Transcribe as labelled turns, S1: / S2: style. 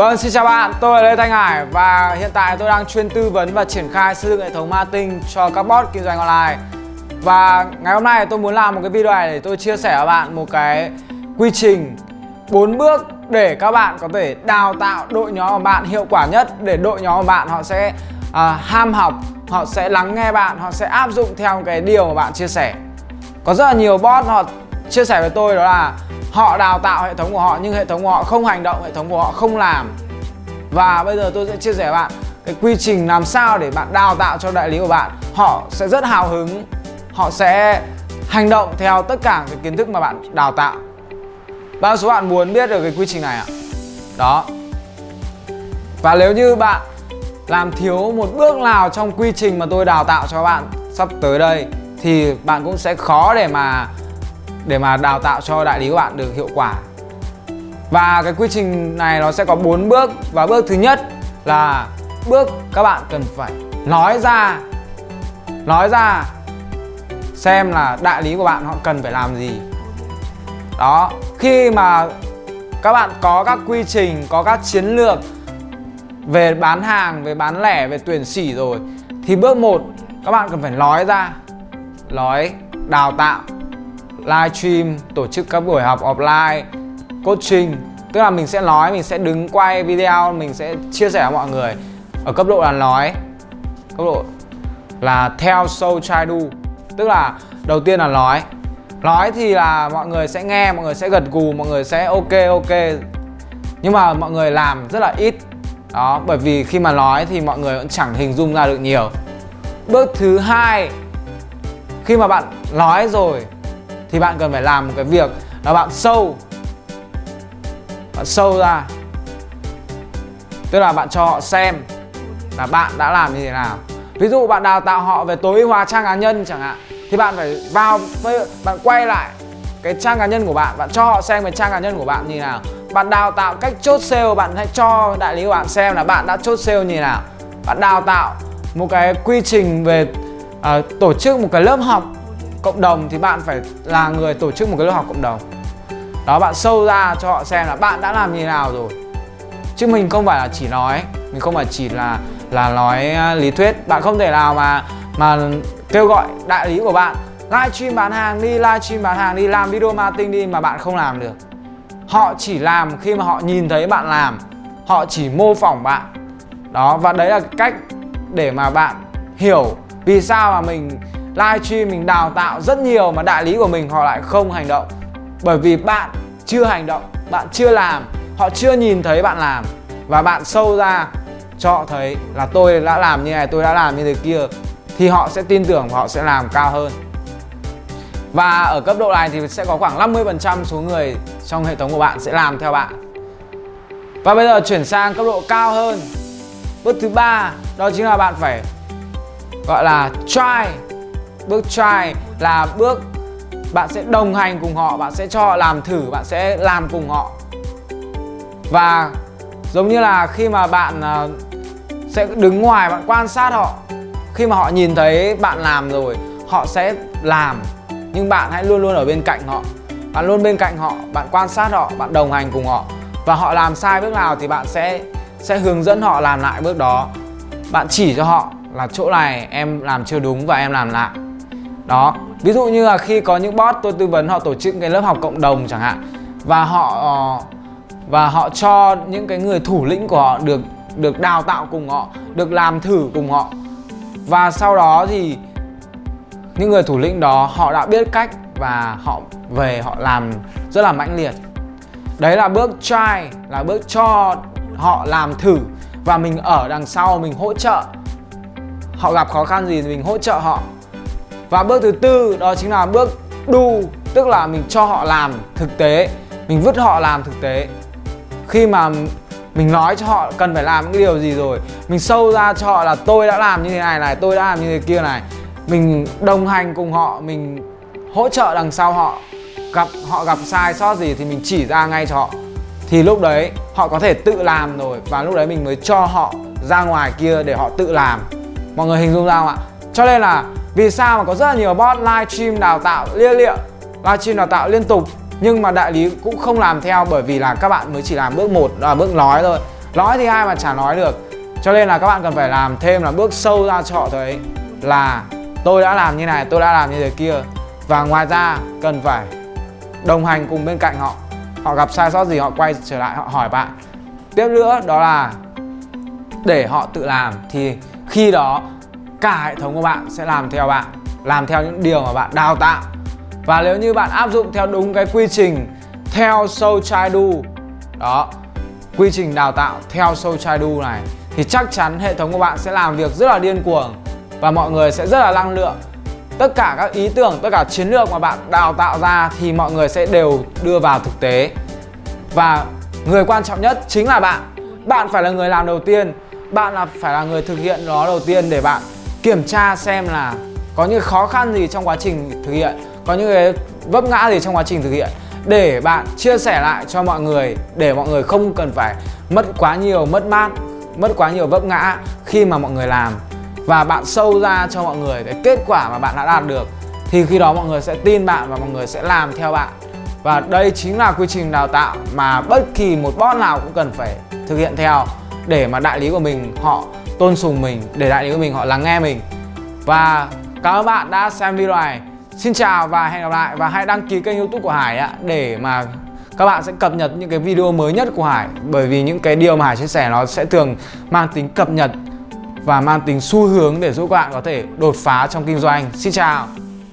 S1: Vâng, xin chào bạn, tôi là Lê Thanh Hải và hiện tại tôi đang chuyên tư vấn và triển khai xây dựng hệ thống marketing cho các bot kinh doanh online. Và ngày hôm nay tôi muốn làm một cái video này để tôi chia sẻ với bạn một cái quy trình 4 bước để các bạn có thể đào tạo đội nhóm của bạn hiệu quả nhất để đội nhóm của bạn họ sẽ à, ham học, họ sẽ lắng nghe bạn, họ sẽ áp dụng theo cái điều mà bạn chia sẻ. Có rất là nhiều bot họ chia sẻ với tôi đó là họ đào tạo hệ thống của họ, nhưng hệ thống của họ không hành động, hệ thống của họ không làm. Và bây giờ tôi sẽ chia sẻ với bạn cái quy trình làm sao để bạn đào tạo cho đại lý của bạn. Họ sẽ rất hào hứng, họ sẽ hành động theo tất cả cái kiến thức mà bạn đào tạo. Bao số bạn muốn biết được cái quy trình này ạ? Đó. Và nếu như bạn làm thiếu một bước nào trong quy trình mà tôi đào tạo cho bạn sắp tới đây, thì bạn cũng sẽ khó để mà để mà đào tạo cho đại lý của bạn được hiệu quả. Và cái quy trình này nó sẽ có 4 bước. Và bước thứ nhất là bước các bạn cần phải nói ra nói ra xem là đại lý của bạn họ cần phải làm gì. Đó, khi mà các bạn có các quy trình, có các chiến lược về bán hàng, về bán lẻ, về tuyển sỉ rồi, thì bước 1 các bạn cần phải nói ra, nói, đào tạo livestream tổ chức các buổi học offline, coaching. Tức là mình sẽ nói, mình sẽ đứng quay video, mình sẽ chia sẻ với mọi người. Ở cấp độ là nói, cấp độ là theo show try do. Tức là đầu tiên là nói. Nói thì là mọi người sẽ nghe, mọi người sẽ gật gù, mọi người sẽ ok ok. Nhưng mà mọi người làm rất là ít. Đó, bởi vì khi mà nói thì mọi người vẫn chẳng hình dung ra được nhiều. Bước thứ hai, khi mà bạn nói rồi thì bạn cần phải làm một cái việc là bạn sâu bạn sâu ra. Tức là bạn cho họ xem là bạn đã làm như thế nào. Ví dụ bạn đào tạo họ về tối ưu hóa trang cá nhân chẳng hạn thì bạn phải vào bạn quay lại cái trang cá nhân của bạn bạn cho họ xem cái trang cá nhân của bạn như thế nào. Bạn đào tạo cách chốt sale bạn hãy cho đại lý của bạn xem là bạn đã chốt sale như thế nào. Bạn đào tạo một cái quy trình về uh, tổ chức một cái lớp học cộng đồng thì bạn phải là người tổ chức một cái lớp học cộng đồng. Đó, bạn sâu ra cho họ xem là bạn đã làm như nào rồi. Chứ mình không phải là chỉ nói, mình không phải chỉ là là nói à, lý thuyết. Bạn không thể nào mà mà kêu gọi đại lý của bạn, livestream bán hàng đi, livestream bán hàng đi, làm video marketing đi mà bạn không làm được. Họ chỉ làm khi mà họ nhìn thấy bạn làm, họ chỉ mô phỏng bạn. Đó, và đấy là cách để mà bạn hiểu vì sao mà mình livestream mình đào tạo rất nhiều mà đại lý của mình họ lại không hành động. Bởi vì bạn chưa hành động, bạn chưa làm, họ chưa nhìn thấy bạn làm. Và bạn sâu ra cho họ thấy là tôi đã làm như này, tôi đã làm như thế kia, thì họ sẽ tin tưởng và họ sẽ làm cao hơn. Và ở cấp độ này thì sẽ có khoảng 50% số người trong hệ thống của bạn sẽ làm theo bạn. Và bây giờ chuyển sang cấp độ cao hơn. Bước thứ ba, đó chính là bạn phải, gọi là try bước try là bước bạn sẽ đồng hành cùng họ, bạn sẽ cho họ làm thử, bạn sẽ làm cùng họ. Và giống như là khi mà bạn ờ, sẽ đứng ngoài, bạn quan sát họ, khi mà họ nhìn thấy bạn làm rồi, họ sẽ làm, nhưng bạn hãy luôn luôn ở bên cạnh họ. Bạn luôn bên cạnh họ, bạn quan sát họ, bạn đồng hành cùng họ. Và họ làm sai bước nào thì bạn sẽ sẽ hướng dẫn họ làm lại bước đó. Bạn chỉ cho họ là chỗ này em làm chưa đúng và em làm lại đó. Ví dụ như là khi có những bot tôi tư vấn họ tổ chức cái lớp học cộng đồng chẳng hạn, và họ ờ, và họ cho những cái người thủ lĩnh của họ được được đào tạo cùng họ, được làm thử cùng họ. Và sau đó thì những người thủ lĩnh đó họ đã biết cách và họ về họ làm rất là mãnh liệt. Đấy là bước try, là bước cho họ làm thử và mình ở đằng sau mình hỗ trợ. Họ gặp khó khăn gì thì mình hỗ trợ họ và bước thứ tư, đó chính là bước đu, tức là mình cho họ làm thực tế. Mình vứt họ làm thực tế. Khi mà mình nói cho họ cần phải làm những điều gì rồi, mình sâu ra cho họ là tôi đã làm như thế này này, tôi đã làm như thế kia này. Mình đồng hành cùng họ, mình hỗ trợ đằng sau họ, gặp họ gặp sai sót gì thì mình chỉ ra ngay cho họ. Thì lúc đấy, họ có thể tự làm rồi và lúc đấy mình mới cho họ ra ngoài kia để họ tự làm. Mọi người hình dung ra không ạ? Cho nên là vì sao mà có rất là nhiều bot livestream đào tạo lia lịa livestream đào tạo liên tục, nhưng mà đại lý cũng không làm theo bởi vì là các bạn mới chỉ làm bước một là bước nói thôi. Nói thì ai mà chả nói được. Cho nên là các bạn cần phải làm thêm là bước sâu ra cho họ thấy là tôi đã làm như này, tôi đã làm như thế kia. Và ngoài ra cần phải đồng hành cùng bên cạnh họ. Họ gặp sai sót gì họ quay trở lại, họ hỏi bạn. Tiếp nữa đó là để họ tự làm thì khi đó cả hệ thống của bạn sẽ làm theo bạn, làm theo những điều mà bạn đào tạo. Và nếu như bạn áp dụng theo đúng cái quy trình theo Soul Chai Do đó, quy trình đào tạo theo Soul Chai Do này, thì chắc chắn hệ thống của bạn sẽ làm việc rất là điên cuồng và mọi người sẽ rất là năng lượng. Tất cả các ý tưởng, tất cả chiến lược mà bạn đào tạo ra thì mọi người sẽ đều đưa vào thực tế. Và người quan trọng nhất chính là bạn. Bạn phải là người làm đầu tiên. Bạn là, phải là người thực hiện nó đầu tiên để bạn kiểm tra xem là có những khó khăn gì trong quá trình thực hiện, có những cái vấp ngã gì trong quá trình thực hiện. Để bạn chia sẻ lại cho mọi người, để mọi người không cần phải mất quá nhiều mất mát, mất quá nhiều vấp ngã khi mà mọi người làm. Và bạn sâu ra cho mọi người cái kết quả mà bạn đã đạt được, thì khi đó mọi người sẽ tin bạn và mọi người sẽ làm theo bạn. Và đây chính là quy trình đào tạo mà bất kỳ một boss nào cũng cần phải thực hiện theo để mà đại lý của mình họ tôn sùng mình, để đại lý của mình, họ lắng nghe mình. Và cảm ơn bạn đã xem video này. Xin chào và hẹn gặp lại. Và hãy đăng ký kênh youtube của Hải ạ, để mà các bạn sẽ cập nhật những cái video mới nhất của Hải. Bởi vì những cái điều mà Hải chia sẻ nó sẽ thường mang tính cập nhật và mang tính xu hướng để giúp các bạn có thể đột phá trong kinh doanh. Xin chào!